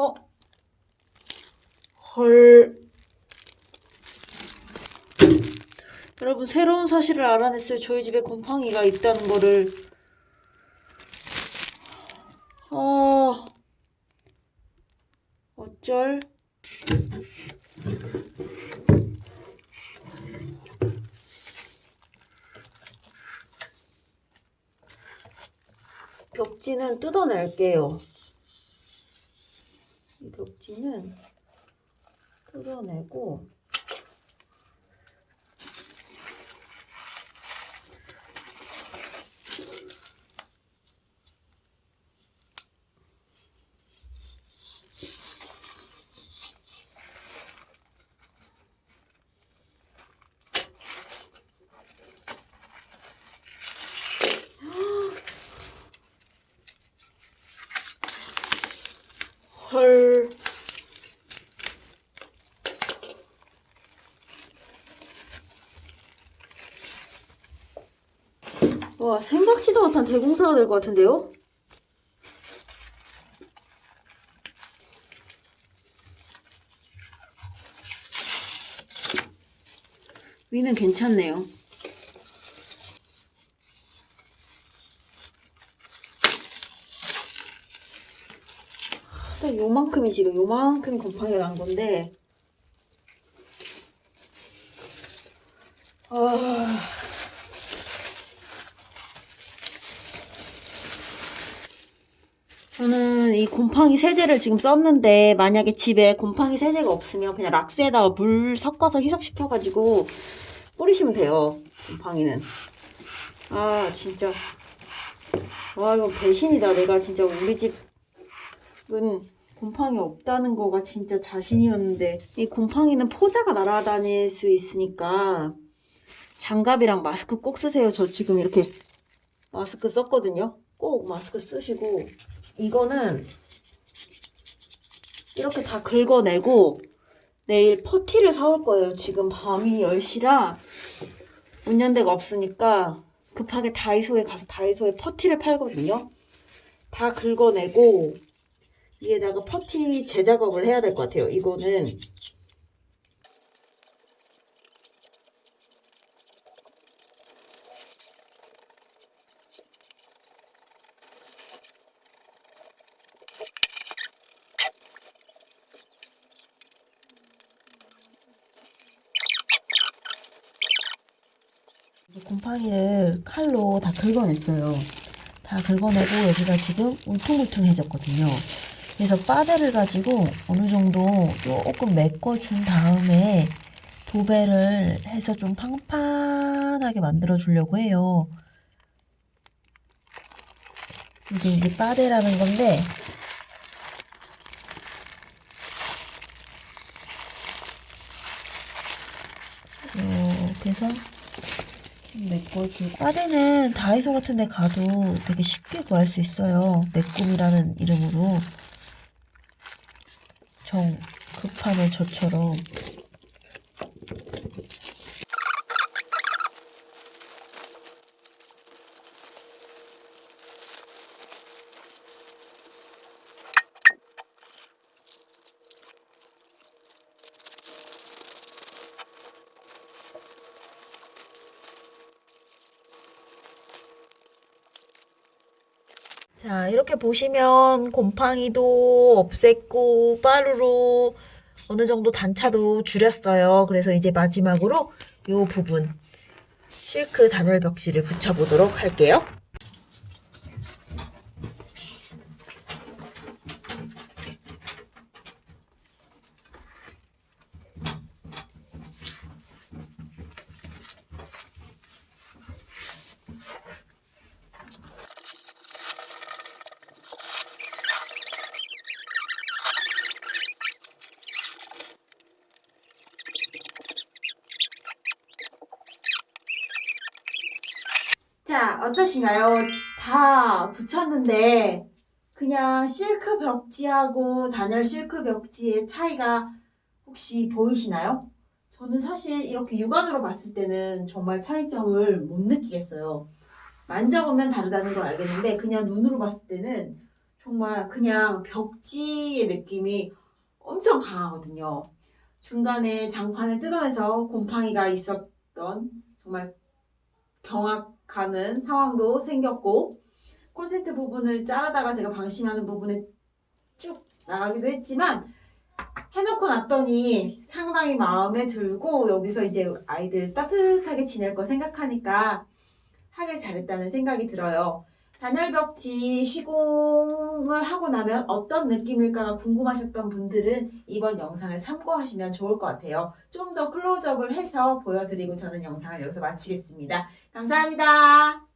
어? 헐. 여러분 새로운 사실을 알아냈어요. 저희 집에 곰팡이가 있다는 거를. 어. 어쩔? 벽지는 뜯어낼게요. 이 벽지는 뜯어내고 헐. 와, 생각지도 못한 대공사가 될 것 같은데요? 위는 괜찮네요. 요만큼이 지금 요만큼이 곰팡이가 난 건데. 아... 저는 이 곰팡이 세제를 지금 썼는데 만약에 집에 곰팡이 세제가 없으면 그냥 락스에다가 물 섞어서 희석시켜가지고 뿌리시면 돼요 곰팡이는. 아 진짜. 와 이거 배신이다. 내가 진짜 우리 집은 곰팡이 없다는 거가 진짜 자신이었는데 이 곰팡이는 포자가 날아다닐 수 있으니까 장갑이랑 마스크 꼭 쓰세요 저 지금 이렇게 마스크 썼거든요 꼭 마스크 쓰시고 이거는 이렇게 다 긁어내고 내일 퍼티를 사올 거예요. 지금 밤이 10시라 운전대가 없으니까 급하게 다이소에 가서 다이소에 퍼티를 팔거든요. 다 긁어내고 위에다가 퍼티 재작업을 해야 될 것 같아요. 이거는 이제 곰팡이를 칼로 다 긁어냈어요. 다 긁어내고 여기가 지금 울퉁불퉁해졌거든요. 그래서 빠데를 가지고 어느 정도 조금 메꿔준 다음에 도배를 해서 좀 팡팡하게 만들어 주려고 해요. 이게 이제 빠데라는 건데 이렇게 해서 메꿔주고. 빠데는 다이소 같은 데 가도 되게 쉽게 구할 수 있어요. 내꿈이라는 이름으로. 정 급하면 저처럼 자 이렇게 보시면 곰팡이도 없앴고 빠루로 어느 정도 단차도 줄였어요. 그래서 이제 마지막으로 이 부분 실크 단열 벽지를 붙여보도록 할게요. 자, 어떠신가요? 다 붙였는데 그냥 실크 벽지하고 단열 실크 벽지의 차이가 혹시 보이시나요? 저는 사실 이렇게 육안으로 봤을 때는 정말 차이점을 못 느끼겠어요. 만져보면 다르다는 걸 알겠는데 그냥 눈으로 봤을 때는 정말 그냥 벽지의 느낌이 엄청 강하거든요. 중간에 장판을 뜯어내서 곰팡이가 있었던 정말 경악하는 상황도 생겼고 콘센트 부분을 자르다가 제가 방심하는 부분에 쭉 나가기도 했지만 해놓고 났더니 상당히 마음에 들고 여기서 이제 아이들 따뜻하게 지낼 거 생각하니까 하길 잘했다는 생각이 들어요. 단열벽지 시공을 하고 나면 어떤 느낌일까가 궁금하셨던 분들은 이번 영상을 참고하시면 좋을 것 같아요. 좀 더 클로즈업을 해서 보여드리고 저는 영상을 여기서 마치겠습니다. 감사합니다.